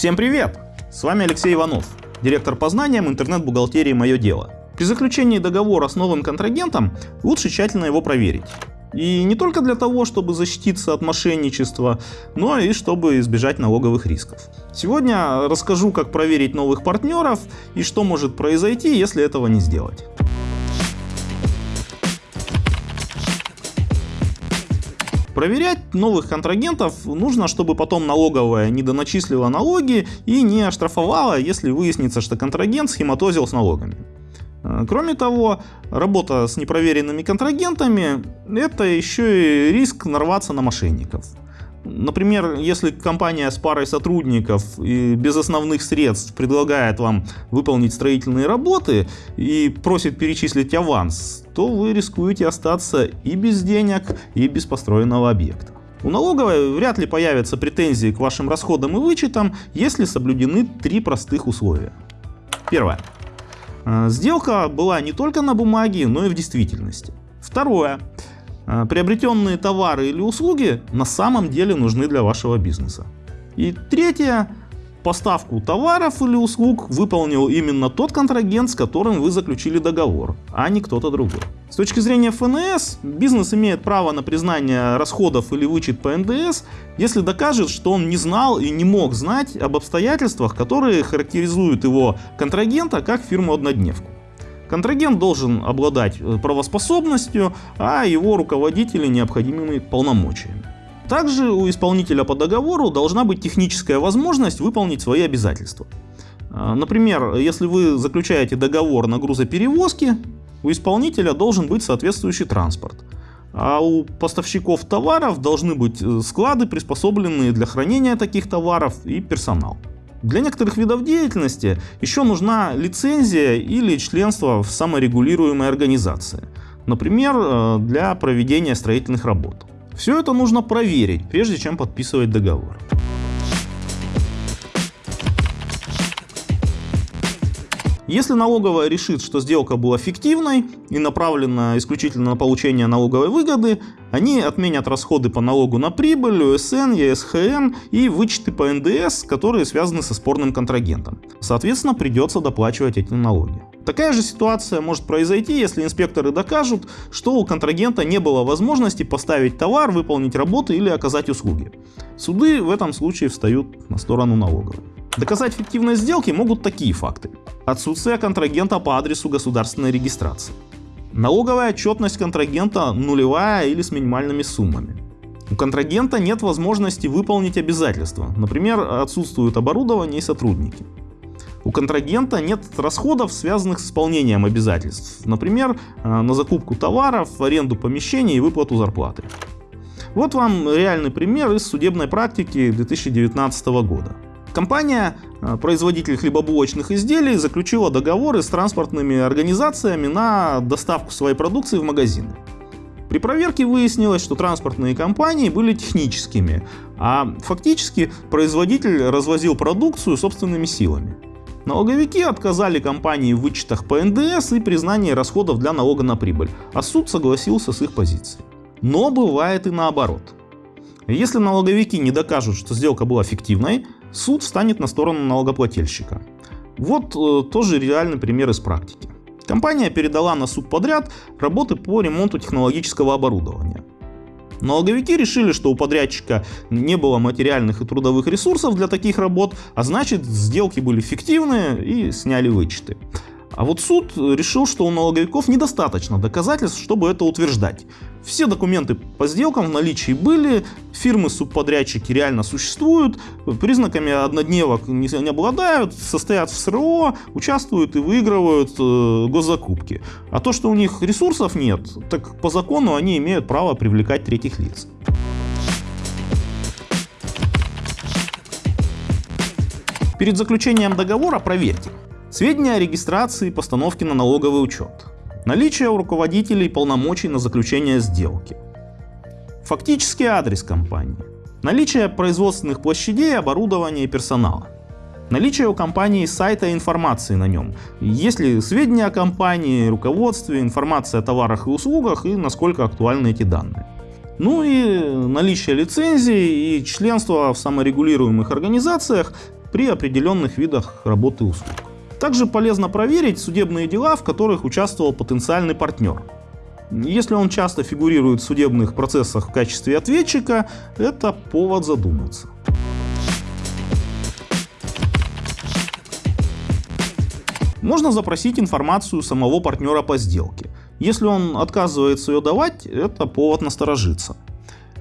Всем привет! С вами Алексей Иванов, директор по знаниям интернет-бухгалтерии «Мое дело». При заключении договора с новым контрагентом лучше тщательно его проверить. И не только для того, чтобы защититься от мошенничества, но и чтобы избежать налоговых рисков. Сегодня расскажу, как проверить новых партнеров и что может произойти, если этого не сделать. Проверять новых контрагентов нужно, чтобы потом налоговая не доначислила налоги и не оштрафовала, если выяснится, что контрагент схематозил с налогами. Э, кроме того, работа с непроверенными контрагентами – это еще и риск нарваться на мошенников. Например, если компания с парой сотрудников и без основных средств предлагает вам выполнить строительные работы и просит перечислить аванс, то вы рискуете остаться и без денег, и без построенного объекта. У налоговой вряд ли появятся претензии к вашим расходам и вычетам, если соблюдены три простых условия. Первое. Э, сделка была не только на бумаге, но и в действительности. Второе. Э, приобретенные товары или услуги на самом деле нужны для вашего бизнеса. И третье. Поставку товаров или услуг выполнил именно тот контрагент, с которым вы заключили договор, а не кто-то другой. С точки зрения ФНС, бизнес имеет право на признание расходов или вычет по НДС, если докажет, что он не знал и не мог знать об обстоятельствах, которые характеризуют его контрагента как фирму-однодневку. Контрагент должен обладать э, правоспособностью, а его руководители необходимыми полномочиями. Также у исполнителя по договору должна быть техническая возможность выполнить свои обязательства. А, например, если вы заключаете договор на грузоперевозки, у исполнителя должен быть соответствующий транспорт. А у поставщиков товаров должны быть э, склады, приспособленные для хранения таких товаров и персонал. Для некоторых видов деятельности еще нужна лицензия или членство в саморегулируемой организации. Например, э, для проведения строительных работ. Все это нужно проверить, прежде чем подписывать договор. Если налоговая решит, что сделка была фиктивной и направлена исключительно на получение налоговой выгоды, они отменят расходы по налогу на прибыль, УСН, ЕСХН и вычеты по НДС, которые связаны со спорным контрагентом. Соответственно, придется доплачивать эти налоги. Такая же ситуация может произойти, если инспекторы докажут, что у контрагента не было возможности поставить товар, выполнить работы или оказать услуги. Суды в этом случае встают на сторону налоговой. Доказать фиктивность сделки могут такие факты. Отсутствие контрагента по адресу государственной регистрации. Налоговая отчетность контрагента нулевая или с минимальными суммами. У контрагента нет возможности выполнить обязательства, например, отсутствуют оборудование и сотрудники. У контрагента нет расходов, связанных с исполнением обязательств, например, э, на закупку товаров, аренду помещений и выплату зарплаты. Вот вам реальный пример из судебной практики 2019 года. Компания, э, производитель хлебобулочных изделий, заключила договоры с транспортными организациями на доставку своей продукции в магазины. При проверке выяснилось, что транспортные компании были техническими, а фактически производитель развозил продукцию собственными силами. Налоговики отказали компании в вычетах по НДС и признании расходов для налога на прибыль, а суд согласился с их позицией. Но бывает и наоборот. Если налоговики не докажут, что сделка была фиктивной, суд встанет на сторону налогоплательщика. Вот э, тоже реальный пример из практики. Компания передала на суд подряд работы по ремонту технологического оборудования. Налоговики решили, что у подрядчика не было материальных и трудовых ресурсов для таких работ, а значит сделки были фиктивные и сняли вычеты. А вот суд решил, что у налоговиков недостаточно доказательств, чтобы это утверждать. Все документы по сделкам в наличии были, фирмы-субподрядчики реально существуют, признаками однодневок не, не обладают, состоят в СРО, участвуют и выигрывают э, госзакупки. А то, что у них ресурсов нет, так по закону они имеют право привлекать третьих лиц. Перед заключением договора проверьте, Сведения о регистрации и постановке на налоговый учет. Наличие у руководителей полномочий на заключение сделки. Фактический адрес компании. Наличие производственных площадей, оборудования и персонала. Наличие у компании сайта и информации на нем. Есть ли сведения о компании, руководстве, информация о товарах и услугах и насколько актуальны эти данные. Ну и наличие лицензии и членства в саморегулируемых организациях при определенных видах работы услуг. Также полезно проверить судебные дела, в которых участвовал потенциальный партнер. Если он часто фигурирует в судебных процессах в качестве ответчика, это повод задуматься. Можно запросить информацию самого партнера по сделке. Если он отказывается ее давать, это повод насторожиться.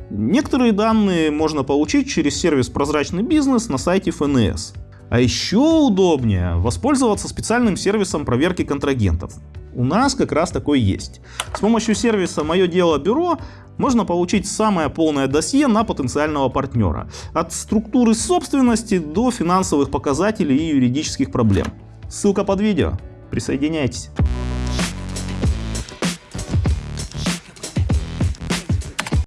Некоторые данные можно получить через сервис «Прозрачный бизнес» на сайте ФНС. А еще удобнее воспользоваться специальным сервисом проверки контрагентов. У нас как раз такой есть. С помощью сервиса «Мое дело бюро» можно получить самое полное досье на потенциального партнера. От структуры собственности до финансовых показателей и юридических проблем. Ссылка под видео. Присоединяйтесь.